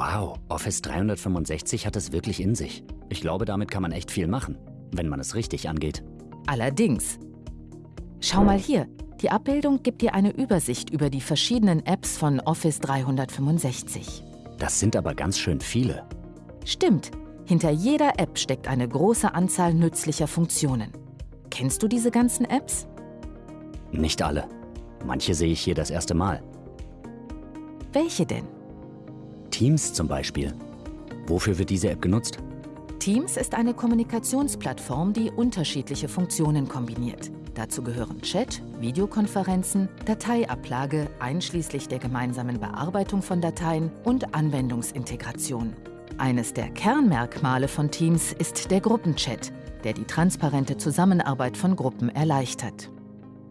Wow, Office 365 hat es wirklich in sich. Ich glaube, damit kann man echt viel machen, wenn man es richtig angeht. Allerdings. Schau mal hier, die Abbildung gibt dir eine Übersicht über die verschiedenen Apps von Office 365. Das sind aber ganz schön viele. Stimmt, hinter jeder App steckt eine große Anzahl nützlicher Funktionen. Kennst du diese ganzen Apps? Nicht alle. Manche sehe ich hier das erste Mal. Welche denn? Teams zum Beispiel. Wofür wird diese App genutzt? Teams ist eine Kommunikationsplattform, die unterschiedliche Funktionen kombiniert. Dazu gehören Chat, Videokonferenzen, Dateiablage einschließlich der gemeinsamen Bearbeitung von Dateien und Anwendungsintegration. Eines der Kernmerkmale von Teams ist der Gruppenchat, der die transparente Zusammenarbeit von Gruppen erleichtert.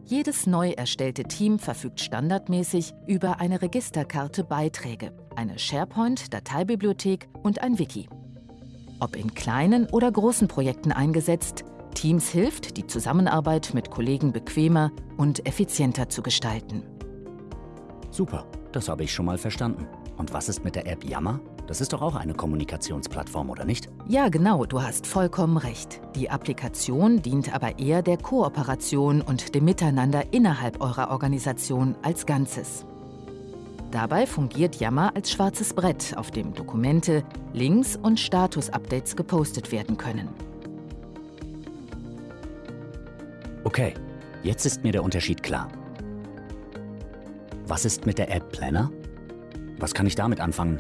Jedes neu erstellte Team verfügt standardmäßig über eine Registerkarte Beiträge, eine SharePoint-Dateibibliothek und ein Wiki. Ob in kleinen oder großen Projekten eingesetzt, Teams hilft, die Zusammenarbeit mit Kollegen bequemer und effizienter zu gestalten. Super, das habe ich schon mal verstanden. Und was ist mit der App Yammer? Das ist doch auch eine Kommunikationsplattform, oder nicht? Ja, genau, du hast vollkommen recht. Die Applikation dient aber eher der Kooperation und dem Miteinander innerhalb eurer Organisation als Ganzes. Dabei fungiert Yammer als schwarzes Brett, auf dem Dokumente, Links und Status-Updates gepostet werden können. Okay, jetzt ist mir der Unterschied klar. Was ist mit der App Planner? Was kann ich damit anfangen?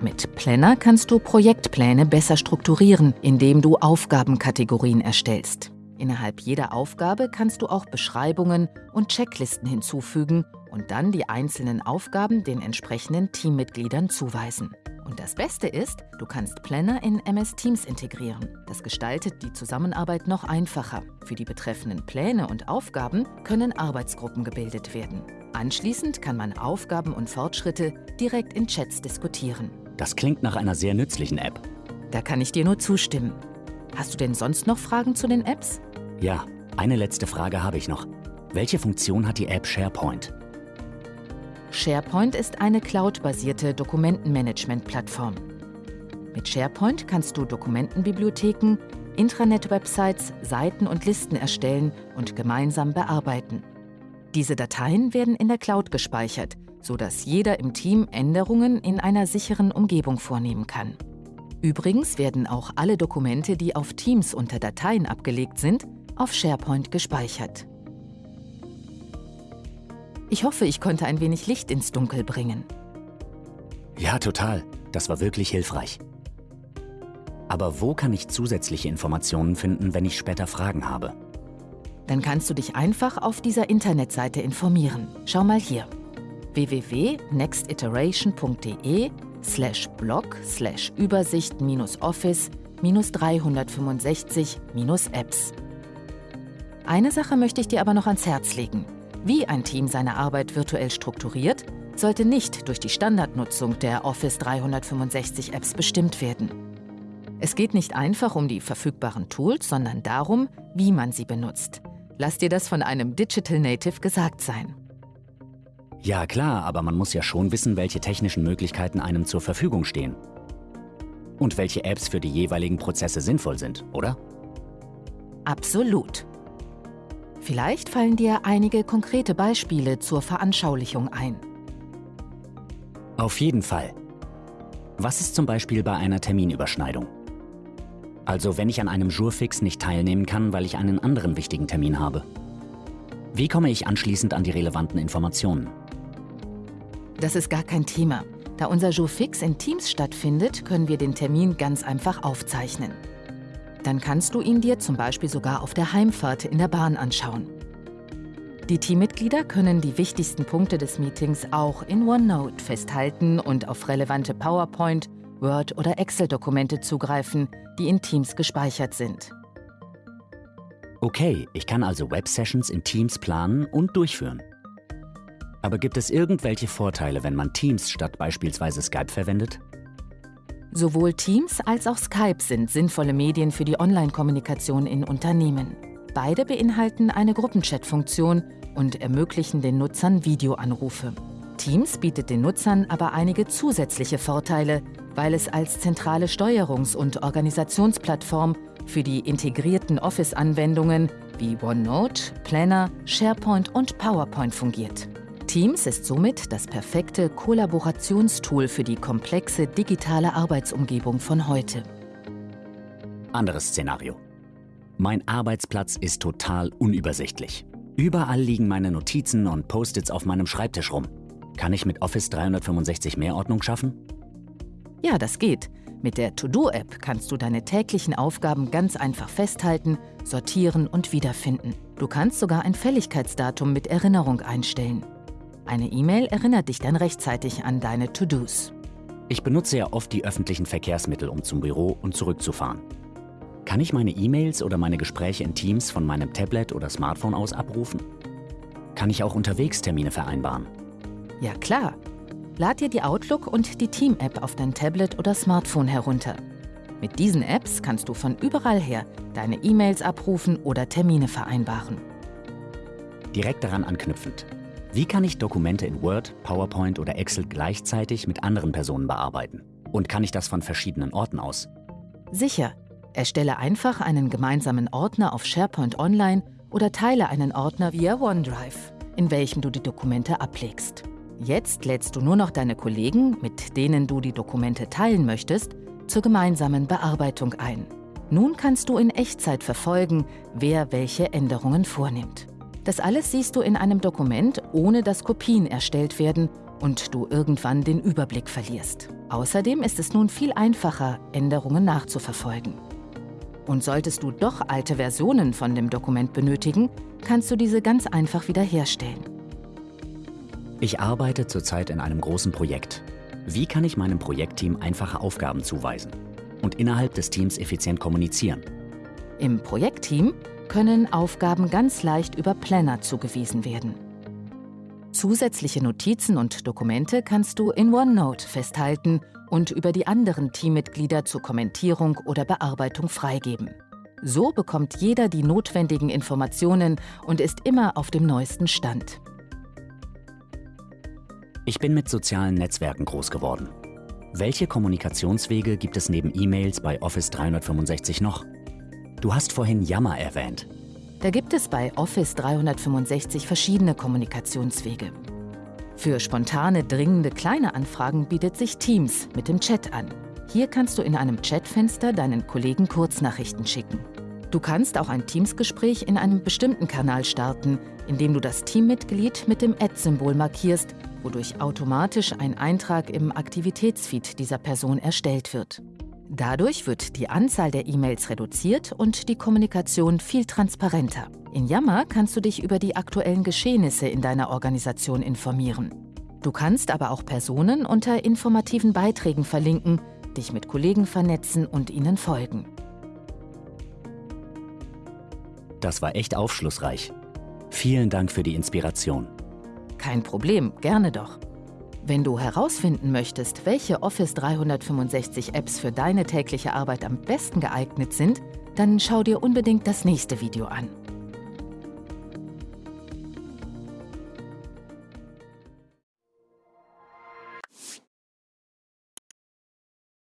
Mit Planner kannst du Projektpläne besser strukturieren, indem du Aufgabenkategorien erstellst. Innerhalb jeder Aufgabe kannst du auch Beschreibungen und Checklisten hinzufügen und dann die einzelnen Aufgaben den entsprechenden Teammitgliedern zuweisen. Und das Beste ist, du kannst Planner in MS Teams integrieren. Das gestaltet die Zusammenarbeit noch einfacher. Für die betreffenden Pläne und Aufgaben können Arbeitsgruppen gebildet werden. Anschließend kann man Aufgaben und Fortschritte direkt in Chats diskutieren. Das klingt nach einer sehr nützlichen App. Da kann ich dir nur zustimmen. Hast du denn sonst noch Fragen zu den Apps? Ja, eine letzte Frage habe ich noch. Welche Funktion hat die App SharePoint? SharePoint ist eine cloud-basierte Dokumentenmanagement-Plattform. Mit SharePoint kannst du Dokumentenbibliotheken, Intranet-Websites, Seiten und Listen erstellen und gemeinsam bearbeiten. Diese Dateien werden in der Cloud gespeichert, sodass jeder im Team Änderungen in einer sicheren Umgebung vornehmen kann. Übrigens werden auch alle Dokumente, die auf Teams unter Dateien abgelegt sind, auf SharePoint gespeichert. Ich hoffe, ich konnte ein wenig Licht ins Dunkel bringen. Ja, total. Das war wirklich hilfreich. Aber wo kann ich zusätzliche Informationen finden, wenn ich später Fragen habe? Dann kannst du dich einfach auf dieser Internetseite informieren. Schau mal hier www.nextiteration.de slash blog slash Übersicht Office 365 Apps. Eine Sache möchte ich dir aber noch ans Herz legen. Wie ein Team seine Arbeit virtuell strukturiert, sollte nicht durch die Standardnutzung der Office 365 Apps bestimmt werden. Es geht nicht einfach um die verfügbaren Tools, sondern darum, wie man sie benutzt. Lass dir das von einem Digital Native gesagt sein. Ja klar, aber man muss ja schon wissen, welche technischen Möglichkeiten einem zur Verfügung stehen. Und welche Apps für die jeweiligen Prozesse sinnvoll sind, oder? Absolut. Vielleicht fallen dir einige konkrete Beispiele zur Veranschaulichung ein. Auf jeden Fall. Was ist zum Beispiel bei einer Terminüberschneidung? Also wenn ich an einem Jurfix nicht teilnehmen kann, weil ich einen anderen wichtigen Termin habe. Wie komme ich anschließend an die relevanten Informationen? Das ist gar kein Thema. Da unser Jurfix in Teams stattfindet, können wir den Termin ganz einfach aufzeichnen. Dann kannst du ihn dir zum Beispiel sogar auf der Heimfahrt in der Bahn anschauen. Die Teammitglieder können die wichtigsten Punkte des Meetings auch in OneNote festhalten und auf relevante PowerPoint, Word- oder Excel-Dokumente zugreifen, die in Teams gespeichert sind. Okay, ich kann also Web-Sessions in Teams planen und durchführen. Aber gibt es irgendwelche Vorteile, wenn man Teams statt beispielsweise Skype verwendet? Sowohl Teams als auch Skype sind sinnvolle Medien für die Online-Kommunikation in Unternehmen. Beide beinhalten eine Gruppenchat-Funktion und ermöglichen den Nutzern Videoanrufe. Teams bietet den Nutzern aber einige zusätzliche Vorteile, weil es als zentrale Steuerungs- und Organisationsplattform für die integrierten Office-Anwendungen wie OneNote, Planner, SharePoint und PowerPoint fungiert. Teams ist somit das perfekte Kollaborationstool für die komplexe digitale Arbeitsumgebung von heute. Anderes Szenario. Mein Arbeitsplatz ist total unübersichtlich. Überall liegen meine Notizen und Post-its auf meinem Schreibtisch rum. Kann ich mit Office 365 mehr Ordnung schaffen? Ja, das geht. Mit der To-Do-App kannst du deine täglichen Aufgaben ganz einfach festhalten, sortieren und wiederfinden. Du kannst sogar ein Fälligkeitsdatum mit Erinnerung einstellen. Eine E-Mail erinnert dich dann rechtzeitig an deine To-Dos. Ich benutze ja oft die öffentlichen Verkehrsmittel, um zum Büro und zurückzufahren. Kann ich meine E-Mails oder meine Gespräche in Teams von meinem Tablet oder Smartphone aus abrufen? Kann ich auch unterwegs Termine vereinbaren? Ja klar. Lad dir die Outlook und die Team-App auf dein Tablet oder Smartphone herunter. Mit diesen Apps kannst du von überall her deine E-Mails abrufen oder Termine vereinbaren. Direkt daran anknüpfend. Wie kann ich Dokumente in Word, PowerPoint oder Excel gleichzeitig mit anderen Personen bearbeiten? Und kann ich das von verschiedenen Orten aus? Sicher. Erstelle einfach einen gemeinsamen Ordner auf SharePoint Online oder teile einen Ordner via OneDrive, in welchem du die Dokumente ablegst. Jetzt lädst du nur noch deine Kollegen, mit denen du die Dokumente teilen möchtest, zur gemeinsamen Bearbeitung ein. Nun kannst du in Echtzeit verfolgen, wer welche Änderungen vornimmt. Das alles siehst du in einem Dokument, ohne dass Kopien erstellt werden und du irgendwann den Überblick verlierst. Außerdem ist es nun viel einfacher, Änderungen nachzuverfolgen. Und solltest du doch alte Versionen von dem Dokument benötigen, kannst du diese ganz einfach wiederherstellen. Ich arbeite zurzeit in einem großen Projekt. Wie kann ich meinem Projektteam einfache Aufgaben zuweisen und innerhalb des Teams effizient kommunizieren? Im Projektteam können Aufgaben ganz leicht über Planner zugewiesen werden. Zusätzliche Notizen und Dokumente kannst du in OneNote festhalten und über die anderen Teammitglieder zur Kommentierung oder Bearbeitung freigeben. So bekommt jeder die notwendigen Informationen und ist immer auf dem neuesten Stand. Ich bin mit sozialen Netzwerken groß geworden. Welche Kommunikationswege gibt es neben E-Mails bei Office 365 noch? Du hast vorhin Yammer erwähnt. Da gibt es bei Office 365 verschiedene Kommunikationswege. Für spontane, dringende kleine Anfragen bietet sich Teams mit dem Chat an. Hier kannst du in einem Chatfenster deinen Kollegen Kurznachrichten schicken. Du kannst auch ein Teams-Gespräch in einem bestimmten Kanal starten, indem du das Teammitglied mit dem Ad-Symbol markierst, wodurch automatisch ein Eintrag im Aktivitätsfeed dieser Person erstellt wird. Dadurch wird die Anzahl der E-Mails reduziert und die Kommunikation viel transparenter. In Yammer kannst du dich über die aktuellen Geschehnisse in deiner Organisation informieren. Du kannst aber auch Personen unter informativen Beiträgen verlinken, dich mit Kollegen vernetzen und ihnen folgen. Das war echt aufschlussreich. Vielen Dank für die Inspiration. Kein Problem, gerne doch. Wenn du herausfinden möchtest, welche Office 365 Apps für deine tägliche Arbeit am besten geeignet sind, dann schau dir unbedingt das nächste Video an.